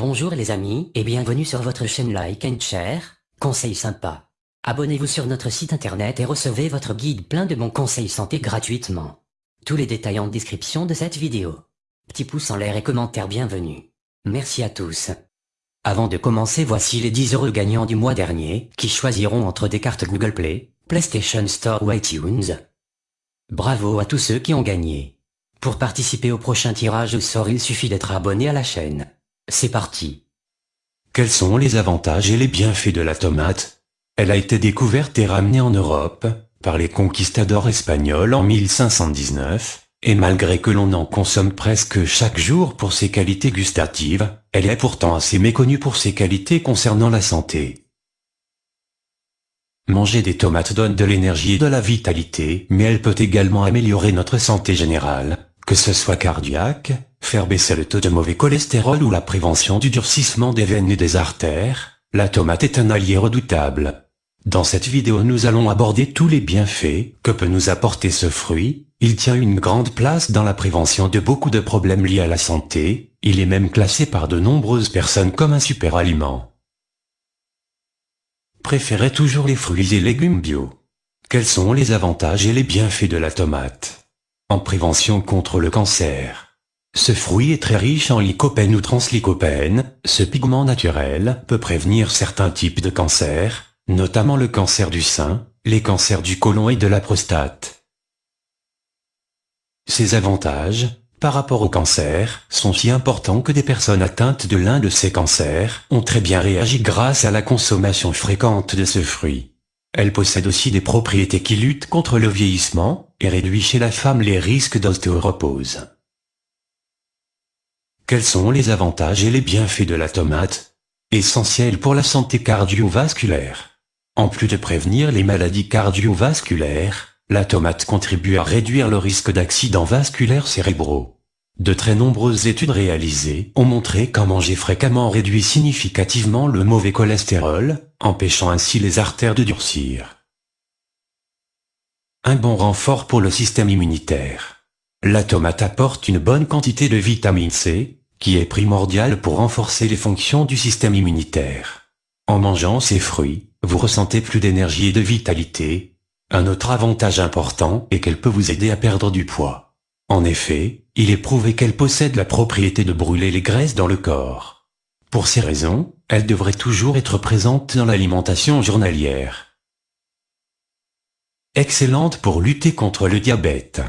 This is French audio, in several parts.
Bonjour les amis, et bienvenue sur votre chaîne Like and Share, conseils sympas. Abonnez-vous sur notre site internet et recevez votre guide plein de bons conseils santé gratuitement. Tous les détails en description de cette vidéo. Petit pouce en l'air et commentaire bienvenue. Merci à tous. Avant de commencer voici les 10 heureux gagnants du mois dernier, qui choisiront entre des cartes Google Play, PlayStation Store ou iTunes. Bravo à tous ceux qui ont gagné. Pour participer au prochain tirage au sort il suffit d'être abonné à la chaîne. C'est parti. Quels sont les avantages et les bienfaits de la tomate? Elle a été découverte et ramenée en Europe, par les conquistadors espagnols en 1519, et malgré que l'on en consomme presque chaque jour pour ses qualités gustatives, elle est pourtant assez méconnue pour ses qualités concernant la santé. Manger des tomates donne de l'énergie et de la vitalité, mais elle peut également améliorer notre santé générale, que ce soit cardiaque, faire baisser le taux de mauvais cholestérol ou la prévention du durcissement des veines et des artères, la tomate est un allié redoutable. Dans cette vidéo nous allons aborder tous les bienfaits que peut nous apporter ce fruit, il tient une grande place dans la prévention de beaucoup de problèmes liés à la santé, il est même classé par de nombreuses personnes comme un super aliment. Préférez toujours les fruits et légumes bio. Quels sont les avantages et les bienfaits de la tomate? En prévention contre le cancer, ce fruit est très riche en lycopène ou translycopène, ce pigment naturel peut prévenir certains types de cancers, notamment le cancer du sein, les cancers du côlon et de la prostate. Ces avantages, par rapport au cancer, sont si importants que des personnes atteintes de l'un de ces cancers ont très bien réagi grâce à la consommation fréquente de ce fruit. Elle possède aussi des propriétés qui luttent contre le vieillissement et réduit chez la femme les risques d'ostéoropose. Quels sont les avantages et les bienfaits de la tomate? Essentiel pour la santé cardiovasculaire. En plus de prévenir les maladies cardiovasculaires, la tomate contribue à réduire le risque d'accidents vasculaires cérébraux. De très nombreuses études réalisées ont montré qu'en manger fréquemment réduit significativement le mauvais cholestérol, empêchant ainsi les artères de durcir. Un bon renfort pour le système immunitaire. La tomate apporte une bonne quantité de vitamine C, qui est primordial pour renforcer les fonctions du système immunitaire. En mangeant ces fruits, vous ressentez plus d'énergie et de vitalité. Un autre avantage important est qu'elle peut vous aider à perdre du poids. En effet, il est prouvé qu'elle possède la propriété de brûler les graisses dans le corps. Pour ces raisons, elle devrait toujours être présente dans l'alimentation journalière. Excellente pour lutter contre le diabète.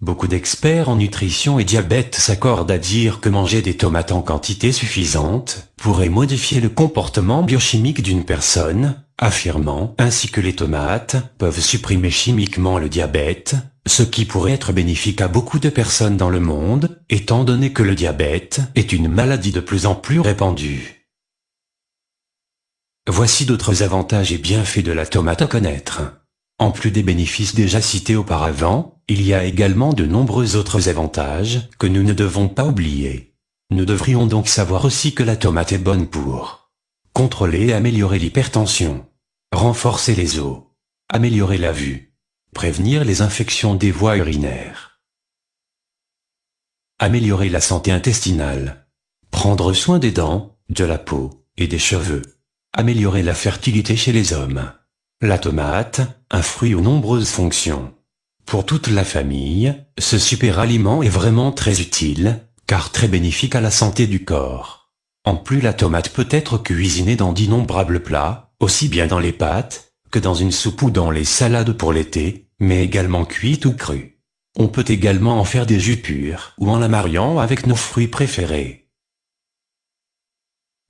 Beaucoup d'experts en nutrition et diabète s'accordent à dire que manger des tomates en quantité suffisante pourrait modifier le comportement biochimique d'une personne, affirmant ainsi que les tomates peuvent supprimer chimiquement le diabète, ce qui pourrait être bénéfique à beaucoup de personnes dans le monde, étant donné que le diabète est une maladie de plus en plus répandue. Voici d'autres avantages et bienfaits de la tomate à connaître. En plus des bénéfices déjà cités auparavant, il y a également de nombreux autres avantages que nous ne devons pas oublier. Nous devrions donc savoir aussi que la tomate est bonne pour contrôler et améliorer l'hypertension, renforcer les os, améliorer la vue, prévenir les infections des voies urinaires, améliorer la santé intestinale, prendre soin des dents, de la peau et des cheveux, améliorer la fertilité chez les hommes. La tomate, un fruit aux nombreuses fonctions. Pour toute la famille, ce super aliment est vraiment très utile, car très bénéfique à la santé du corps. En plus la tomate peut être cuisinée dans d'innombrables plats, aussi bien dans les pâtes, que dans une soupe ou dans les salades pour l'été, mais également cuite ou crue. On peut également en faire des jus purs, ou en la mariant avec nos fruits préférés.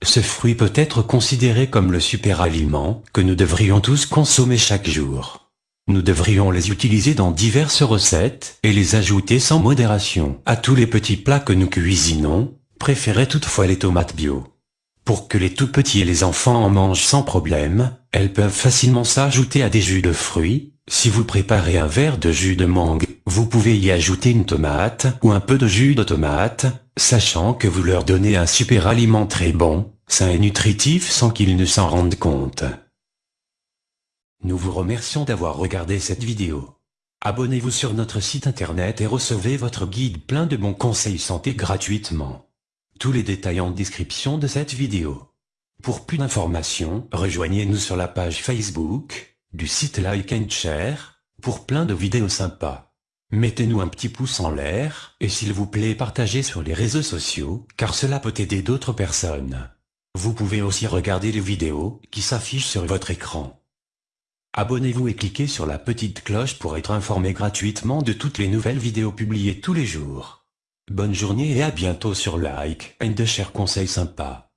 Ce fruit peut être considéré comme le super aliment que nous devrions tous consommer chaque jour. Nous devrions les utiliser dans diverses recettes et les ajouter sans modération à tous les petits plats que nous cuisinons, préférez toutefois les tomates bio. Pour que les tout petits et les enfants en mangent sans problème, elles peuvent facilement s'ajouter à des jus de fruits. Si vous préparez un verre de jus de mangue, vous pouvez y ajouter une tomate ou un peu de jus de tomate, sachant que vous leur donnez un super aliment très bon, sain et nutritif sans qu'ils ne s'en rendent compte. Nous vous remercions d'avoir regardé cette vidéo. Abonnez-vous sur notre site internet et recevez votre guide plein de bons conseils santé gratuitement. Tous les détails en description de cette vidéo. Pour plus d'informations, rejoignez-nous sur la page Facebook, du site Like and Share, pour plein de vidéos sympas. Mettez-nous un petit pouce en l'air, et s'il vous plaît partagez sur les réseaux sociaux, car cela peut aider d'autres personnes. Vous pouvez aussi regarder les vidéos qui s'affichent sur votre écran. Abonnez-vous et cliquez sur la petite cloche pour être informé gratuitement de toutes les nouvelles vidéos publiées tous les jours. Bonne journée et à bientôt sur Like and Share Conseil Sympa.